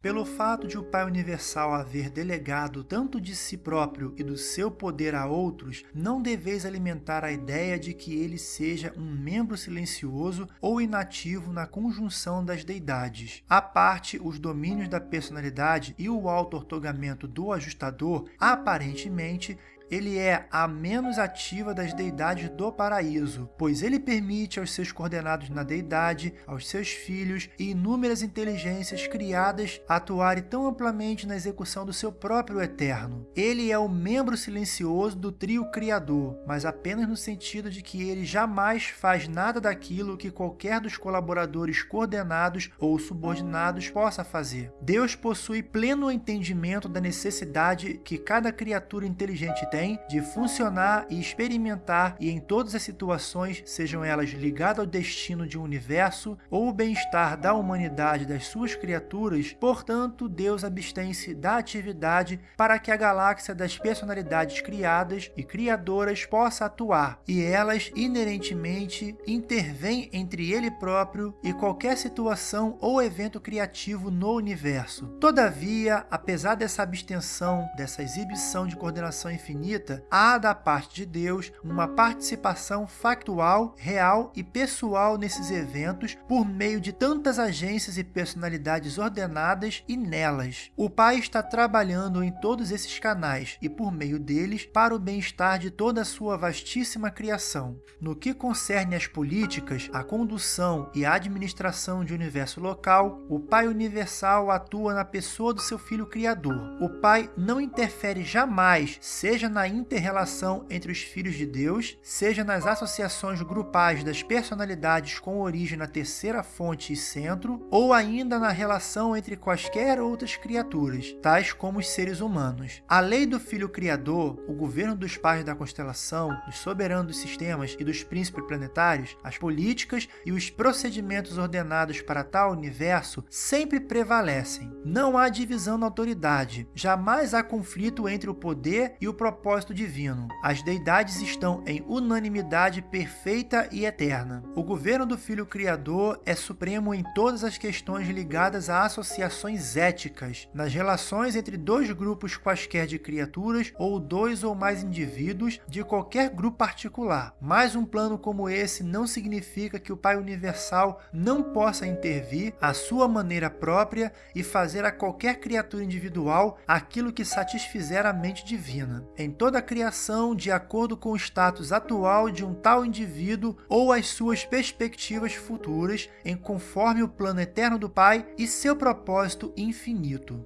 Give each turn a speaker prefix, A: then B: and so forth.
A: Pelo fato de o Pai Universal haver delegado tanto de si próprio e do seu poder a outros, não deveis alimentar a ideia de que ele seja um membro silencioso ou inativo na conjunção das deidades. A parte, os domínios da personalidade e o auto-ortogamento do ajustador, aparentemente, ele é a menos ativa das deidades do paraíso, pois ele permite aos seus coordenados na deidade, aos seus filhos e inúmeras inteligências criadas atuarem tão amplamente na execução do seu próprio eterno. Ele é o membro silencioso do trio criador, mas apenas no sentido de que ele jamais faz nada daquilo que qualquer dos colaboradores coordenados ou subordinados possa fazer. Deus possui pleno entendimento da necessidade que cada criatura inteligente tem tem de funcionar e experimentar e em todas as situações, sejam elas ligadas ao destino de um universo ou o bem-estar da humanidade das suas criaturas, portanto, Deus abstém-se da atividade para que a galáxia das personalidades criadas e criadoras possa atuar, e elas inerentemente intervêm entre ele próprio e qualquer situação ou evento criativo no universo. Todavia, apesar dessa abstenção, dessa exibição de coordenação infinita, há da parte de Deus uma participação factual, real e pessoal nesses eventos por meio de tantas agências e personalidades ordenadas e nelas. O Pai está trabalhando em todos esses canais e por meio deles para o bem-estar de toda a sua vastíssima criação. No que concerne às políticas, a condução e a administração de universo local, o Pai Universal atua na pessoa do seu Filho Criador. O Pai não interfere jamais, seja na na inter-relação entre os filhos de Deus, seja nas associações grupais das personalidades com origem na terceira fonte e centro, ou ainda na relação entre quaisquer outras criaturas, tais como os seres humanos. A lei do Filho Criador, o governo dos pais da constelação, dos soberanos dos sistemas e dos príncipes planetários, as políticas e os procedimentos ordenados para tal universo sempre prevalecem. Não há divisão na autoridade, jamais há conflito entre o poder e o propósito propósito divino. As deidades estão em unanimidade perfeita e eterna. O governo do Filho Criador é supremo em todas as questões ligadas a associações éticas, nas relações entre dois grupos quaisquer de criaturas ou dois ou mais indivíduos de qualquer grupo particular. Mas um plano como esse não significa que o Pai Universal não possa intervir à sua maneira própria e fazer a qualquer criatura individual aquilo que satisfizer a mente divina. Em toda a criação de acordo com o status atual de um tal indivíduo ou as suas perspectivas futuras, em conforme o plano eterno do Pai e seu propósito infinito.